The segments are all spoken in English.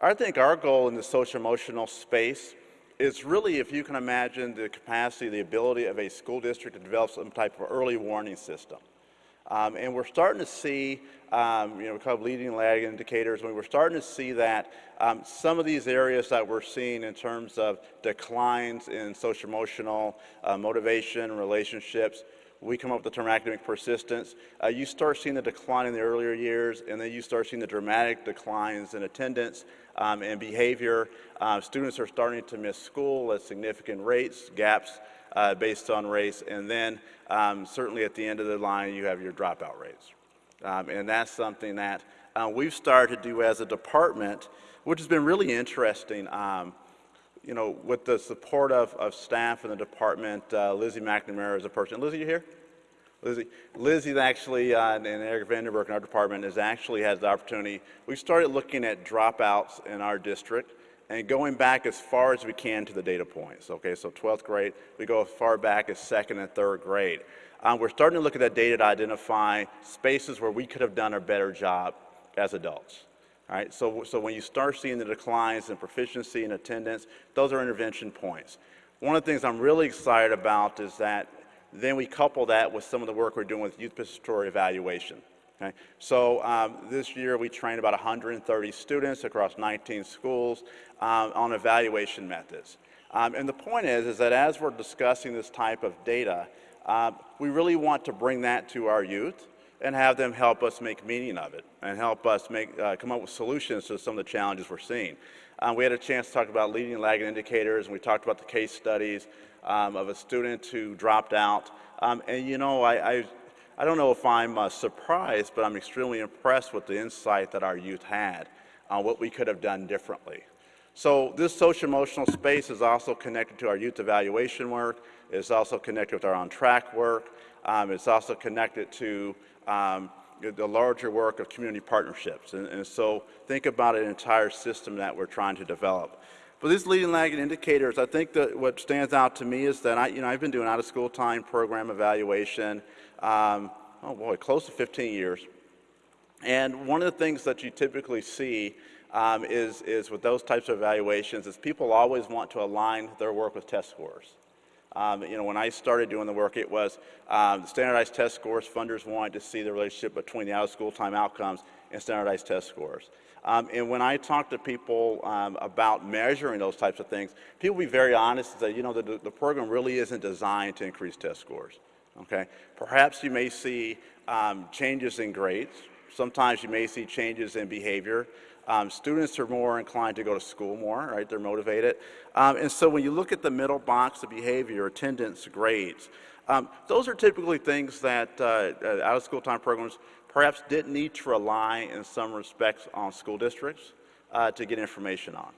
I think our goal in the social emotional space is really, if you can imagine, the capacity, the ability of a school district to develop some type of early warning system. Um, and we're starting to see, um, you know, kind of leading lag indicators, when we're starting to see that um, some of these areas that we're seeing in terms of declines in social emotional uh, motivation, relationships, we come up with the term academic persistence. Uh, you start seeing the decline in the earlier years, and then you start seeing the dramatic declines in attendance um, and behavior. Uh, students are starting to miss school at significant rates, gaps uh, based on race, and then um, certainly at the end of the line, you have your dropout rates. Um, and that's something that uh, we've started to do as a department, which has been really interesting. You know, with the support of, of staff in the department, uh, Lizzie McNamara is a person. Lizzie, you here? Lizzie, Lizzie's actually, uh, and Eric Vanderberg in our department, has actually has the opportunity. We started looking at dropouts in our district and going back as far as we can to the data points. Okay, so 12th grade, we go as far back as second and third grade. Um, we're starting to look at that data to identify spaces where we could have done a better job as adults. All right, so, so when you start seeing the declines in proficiency and attendance, those are intervention points. One of the things I'm really excited about is that then we couple that with some of the work we're doing with youth participatory evaluation. Okay? So um, this year we trained about 130 students across 19 schools um, on evaluation methods. Um, and the point is, is that as we're discussing this type of data, uh, we really want to bring that to our youth and have them help us make meaning of it and help us make, uh, come up with solutions to some of the challenges we're seeing. Um, we had a chance to talk about leading and lagging indicators, and we talked about the case studies um, of a student who dropped out. Um, and you know, I, I, I, don't know if I'm uh, surprised, but I'm extremely impressed with the insight that our youth had on what we could have done differently. So this social emotional space is also connected to our youth evaluation work. It's also connected with our on track work. Um, it's also connected to um, the larger work of community partnerships. And, and, so think about an entire system that we're trying to develop. For these leading lagging indicators, I think that what stands out to me is that I, you know, I've been doing out of school time program evaluation, um, oh boy, close to 15 years. And one of the things that you typically see um, is, is with those types of evaluations is people always want to align their work with test scores. Um, you know, when I started doing the work, it was um, standardized test scores. Funders wanted to see the relationship between the out-of-school time outcomes and standardized test scores. Um, and when I talk to people um, about measuring those types of things, people be very honest and say, you know, the, the program really isn't designed to increase test scores. Okay? Perhaps you may see um, changes in grades. Sometimes you may see changes in behavior. Um, students are more inclined to go to school more, right? They're motivated. Um, and so when you look at the middle box of behavior, attendance, grades, um, those are typically things that uh, uh, out-of-school time programs perhaps didn't need to rely in some respects on school districts uh, to get information on.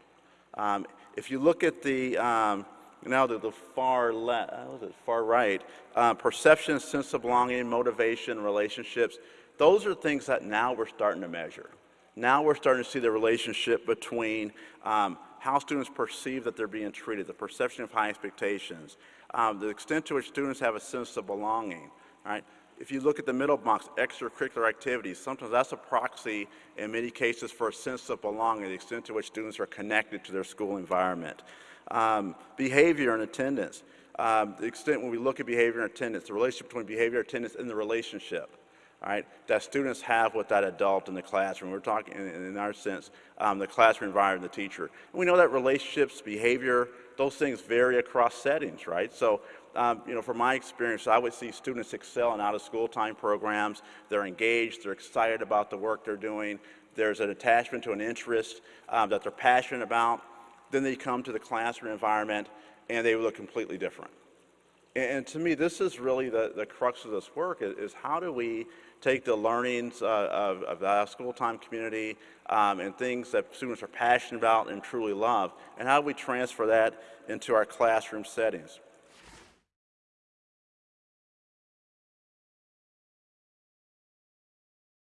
Um, if you look at the, um, now the, far left, uh, far right, uh, perception, sense of belonging, motivation, relationships, those are things that now we're starting to measure. Now we're starting to see the relationship between um, how students perceive that they're being treated, the perception of high expectations, um, the extent to which students have a sense of belonging, right? If you look at the middle box, extracurricular activities, sometimes that's a proxy in many cases for a sense of belonging, the extent to which students are connected to their school environment. Um, behavior and attendance, um, the extent when we look at behavior and attendance, the relationship between behavior, and attendance, and the relationship right, that students have with that adult in the classroom. We're talking, in, in our sense, um, the classroom environment, the teacher. And we know that relationships, behavior, those things vary across settings, right? So, um, you know, from my experience, I would see students excel in out-of-school time programs. They're engaged, they're excited about the work they're doing. There's an attachment to an interest um, that they're passionate about. Then they come to the classroom environment and they look completely different. And, to me, this is really the, the crux of this work is, how do we take the learnings uh, of, of the school time community um, and things that students are passionate about and truly love, and how do we transfer that into our classroom settings.